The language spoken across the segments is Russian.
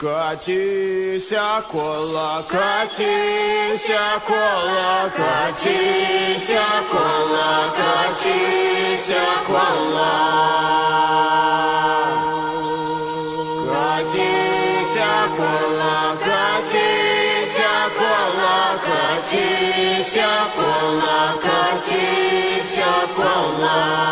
Катися, кола, катися, кола, катися, кола, катися, кола. Катися, кола, катися, кола, катися, кола, катися, кола.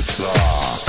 bizarre.